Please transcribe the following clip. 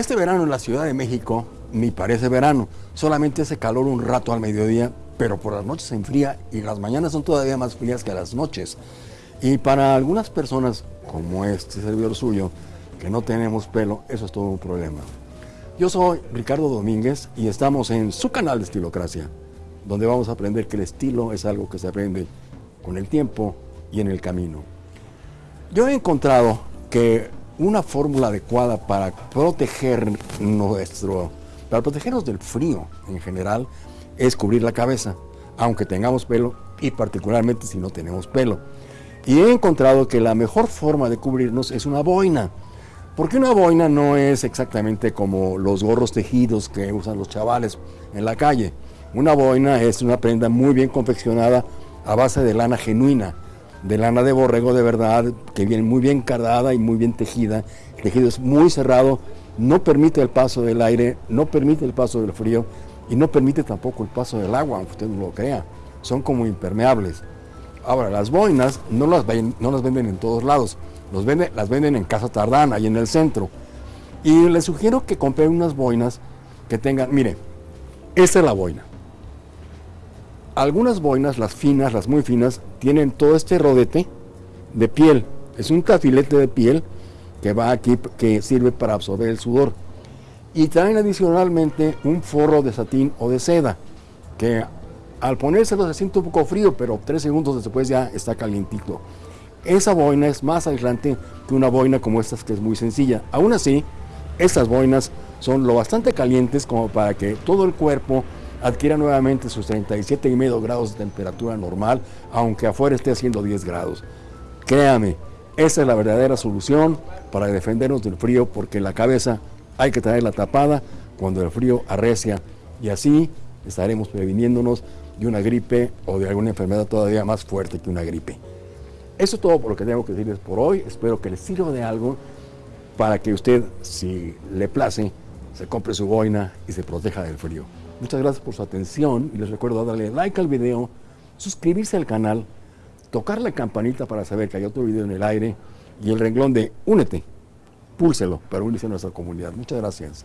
Este verano en la Ciudad de México ni parece verano, solamente hace calor un rato al mediodía, pero por las noches se enfría y las mañanas son todavía más frías que las noches. Y para algunas personas, como este servidor suyo, que no tenemos pelo, eso es todo un problema. Yo soy Ricardo Domínguez y estamos en su canal de Estilocracia, donde vamos a aprender que el estilo es algo que se aprende con el tiempo y en el camino. Yo he encontrado que una fórmula adecuada para proteger nuestro, para protegernos del frío en general, es cubrir la cabeza, aunque tengamos pelo y particularmente si no tenemos pelo. Y he encontrado que la mejor forma de cubrirnos es una boina. Porque una boina no es exactamente como los gorros tejidos que usan los chavales en la calle. Una boina es una prenda muy bien confeccionada a base de lana genuina, de lana de borrego de verdad, que viene muy bien cardada y muy bien tejida. El tejido es muy cerrado, no permite el paso del aire, no permite el paso del frío y no permite tampoco el paso del agua, aunque usted no lo crea. Son como impermeables. Ahora, las boinas no las, no las venden en todos lados, los vende, las venden en Casa Tardana y en el centro. Y les sugiero que compren unas boinas que tengan, mire, esta es la boina. Algunas boinas, las finas, las muy finas, tienen todo este rodete de piel. Es un tafilete de piel que va aquí, que sirve para absorber el sudor. Y traen adicionalmente un forro de satín o de seda, que al ponérselo se siente un poco frío, pero tres segundos después ya está calientito. Esa boina es más aislante que una boina como estas que es muy sencilla. Aún así, estas boinas son lo bastante calientes como para que todo el cuerpo adquiera nuevamente sus 37 y medio grados de temperatura normal, aunque afuera esté haciendo 10 grados. Créame, esa es la verdadera solución para defendernos del frío, porque la cabeza hay que tenerla tapada cuando el frío arrecia y así estaremos previniéndonos de una gripe o de alguna enfermedad todavía más fuerte que una gripe. Eso es todo por lo que tengo que decirles por hoy. Espero que les sirva de algo para que usted, si le place, se compre su boina y se proteja del frío. Muchas gracias por su atención y les recuerdo darle like al video, suscribirse al canal, tocar la campanita para saber que hay otro video en el aire y el renglón de únete, púlselo para unirse a nuestra comunidad. Muchas gracias.